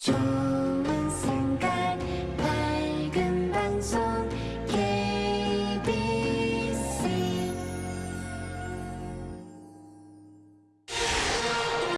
Turn